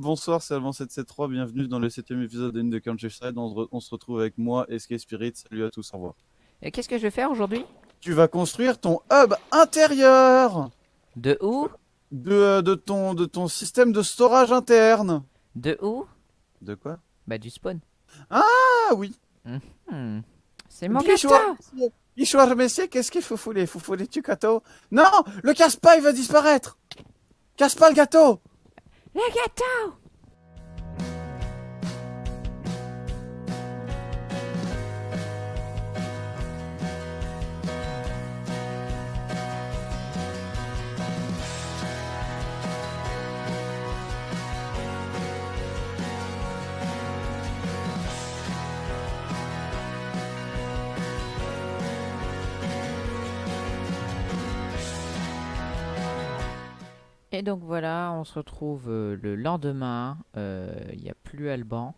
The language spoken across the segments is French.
Bonsoir, c'est Alban773, bienvenue dans le septième épisode de In the Countryside. On, re- on se retrouve avec moi, SK Spirit. Salut à tous, au revoir. Et qu'est-ce que je vais faire aujourd'hui? Tu vas construire ton hub intérieur De où? De, euh, de, ton, de ton système de storage interne. De où? De quoi? Bah du spawn. Ah oui Hmm. C'est mon gâteau messieurs, qu'est-ce qu'il faut fouler? Faut fouler tu gâteau? Non Le casse-pas, il va disparaître Casse pas le gâteau Le gâteau Et donc voilà, on se retrouve euh, le lendemain, euh, il n'y a plus Alban.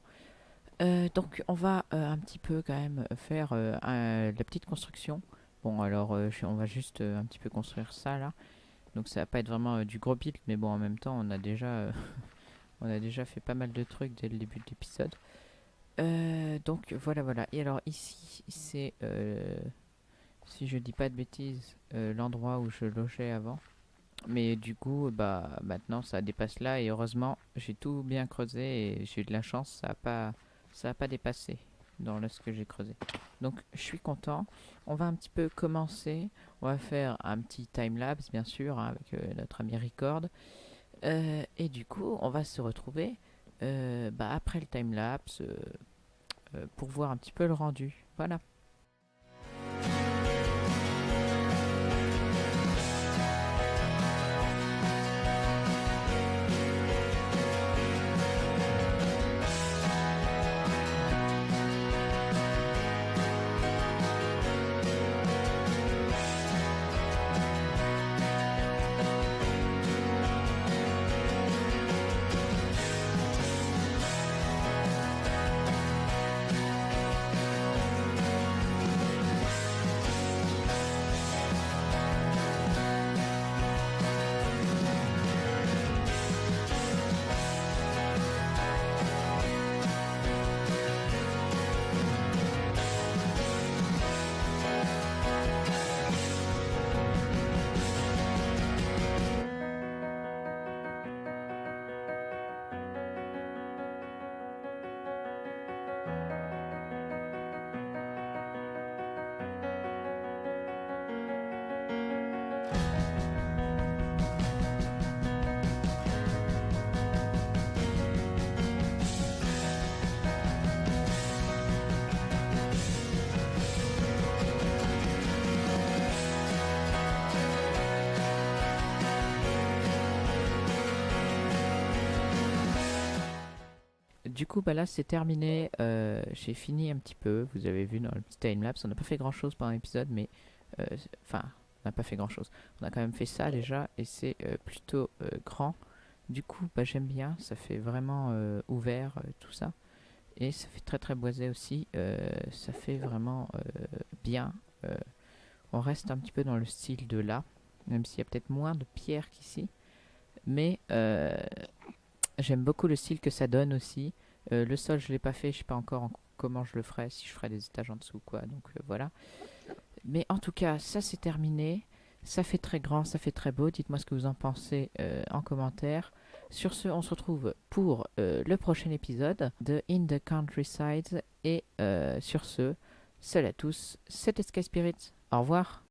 Euh, donc on va euh, un petit peu quand même faire euh, la petite construction. Bon alors euh, on va juste euh, un petit peu construire ça là. Donc ça va pas être vraiment euh, du gros build, mais bon en même temps on a déjà euh, on a déjà fait pas mal de trucs dès le début de l'épisode. Euh, donc voilà voilà. Et alors ici c'est euh, si je dis pas de bêtises euh, l'endroit où je logeais avant. Mais du coup, bah maintenant ça dépasse là et heureusement j'ai tout bien creusé et j'ai eu de la chance, ça a pas ça a pas dépassé dans ce que j'ai creusé. Donc je suis content. On va un petit peu commencer. On va faire un petit timelapse bien sûr hein, avec euh, notre ami Record. Euh, et du coup, on va se retrouver euh, bah, après le timelapse euh, euh, pour voir un petit peu le rendu. Voilà. Du coup, bah là, c'est terminé. Euh, J'ai fini un petit peu. Vous avez vu dans le petit timelapse, on n'a pas fait grand chose pendant l'épisode, mais euh, enfin, on n'a pas fait grand chose. On a quand même fait ça déjà, et c'est euh, plutôt grand. Du coup, bah, j'aime bien. Ça fait vraiment ouvert tout ça, et ça fait très très boisé aussi. Ça fait vraiment bien. On reste un petit peu dans le style de là, même s'il y a peut-être moins de pierres qu'ici, mais J'aime beaucoup le style que ça donne aussi. Euh, le sol, je l'ai pas fait, je sais pas encore en- comment je le ferai, si je ferai des étages en dessous, quoi. Donc euh, voilà. Mais en tout cas, ça c'est terminé. Ça fait très grand, ça fait très beau. Dites-moi ce que vous en pensez euh, en commentaire. Sur ce, on se retrouve pour le prochain épisode de In the Countryside. Et sur ce, salut à tous, c'était Sky Spirit. Au revoir.